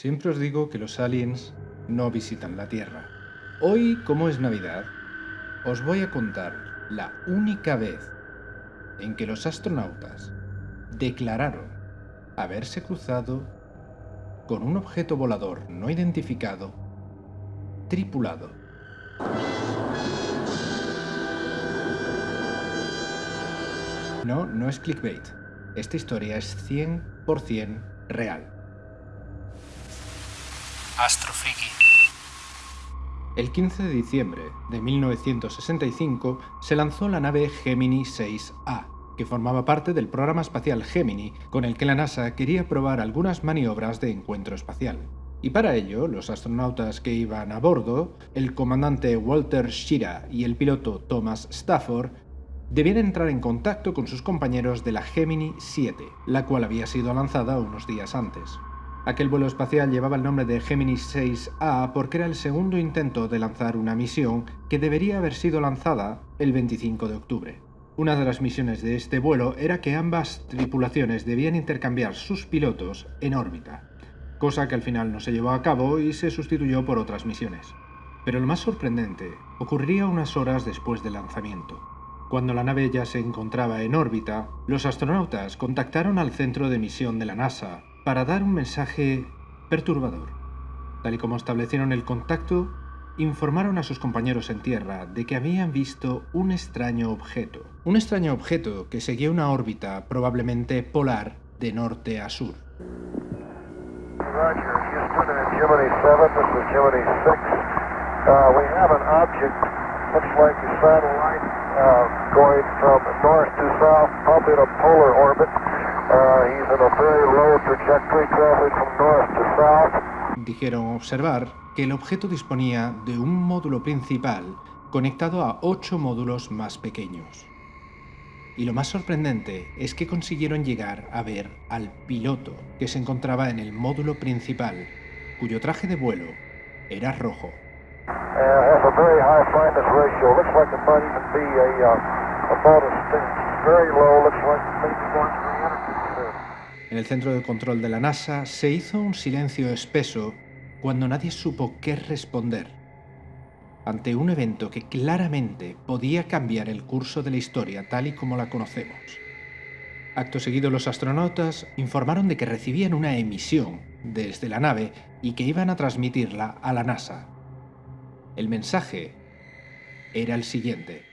Siempre os digo que los aliens no visitan la Tierra. Hoy, como es Navidad, os voy a contar la única vez en que los astronautas declararon haberse cruzado con un objeto volador no identificado tripulado. No, no es clickbait. Esta historia es 100% real. Astrofriki. El 15 de diciembre de 1965 se lanzó la nave Gemini 6A, que formaba parte del programa espacial Gemini, con el que la NASA quería probar algunas maniobras de encuentro espacial. Y para ello, los astronautas que iban a bordo, el comandante Walter Schira y el piloto Thomas Stafford, debían entrar en contacto con sus compañeros de la Gemini 7, la cual había sido lanzada unos días antes. Aquel vuelo espacial llevaba el nombre de Gemini 6A porque era el segundo intento de lanzar una misión que debería haber sido lanzada el 25 de octubre. Una de las misiones de este vuelo era que ambas tripulaciones debían intercambiar sus pilotos en órbita, cosa que al final no se llevó a cabo y se sustituyó por otras misiones. Pero lo más sorprendente ocurriría unas horas después del lanzamiento. Cuando la nave ya se encontraba en órbita, los astronautas contactaron al centro de misión de la NASA para dar un mensaje perturbador. Tal y como establecieron el contacto, informaron a sus compañeros en tierra de que habían visto un extraño objeto. Un extraño objeto que seguía una órbita probablemente polar de norte a sur. Roger, Houston and Gemini 7, this is Gemini 6. We have an object, looks like a satellite, going from north to south, probably in a polar orbit. Uh, he's in a very low trajectory, traveling from north to south. Dijeron observar que el objeto disponía de un módulo principal conectado a ocho módulos más pequeños. Y lo más sorprendente es que consiguieron llegar a ver al piloto que se encontraba en el módulo principal, cuyo traje de vuelo era rojo. En el centro de control de la NASA se hizo un silencio espeso cuando nadie supo qué responder ante un evento que claramente podía cambiar el curso de la historia tal y como la conocemos. Acto seguido los astronautas informaron de que recibían una emisión desde la nave y que iban a transmitirla a la NASA. El mensaje era el siguiente.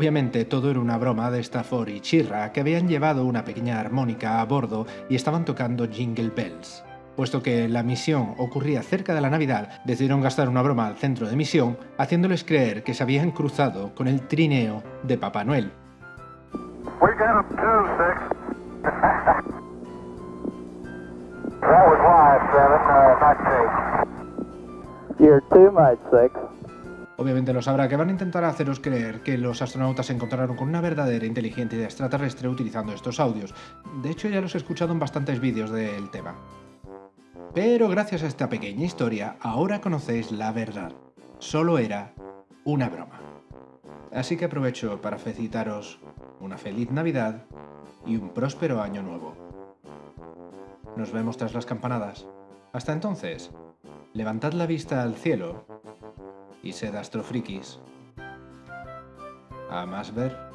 Obviamente todo era una broma de Stafford y Chirra, que habían llevado una pequeña armónica a bordo y estaban tocando Jingle Bells. Puesto que la misión ocurría cerca de la Navidad, decidieron gastar una broma al centro de misión, haciéndoles creer que se habían cruzado con el trineo de Papá Noel. You're too much, Six. Obviamente lo sabrá que van a intentar haceros creer que los astronautas se encontraron con una verdadera inteligencia extraterrestre utilizando estos audios. De hecho ya los he escuchado en bastantes vídeos del tema. Pero gracias a esta pequeña historia, ahora conocéis la verdad. Solo era una broma. Así que aprovecho para felicitaros una feliz Navidad y un próspero año nuevo. Nos vemos tras las campanadas. Hasta entonces, levantad la vista al cielo y sed astrofrikis. A más ver.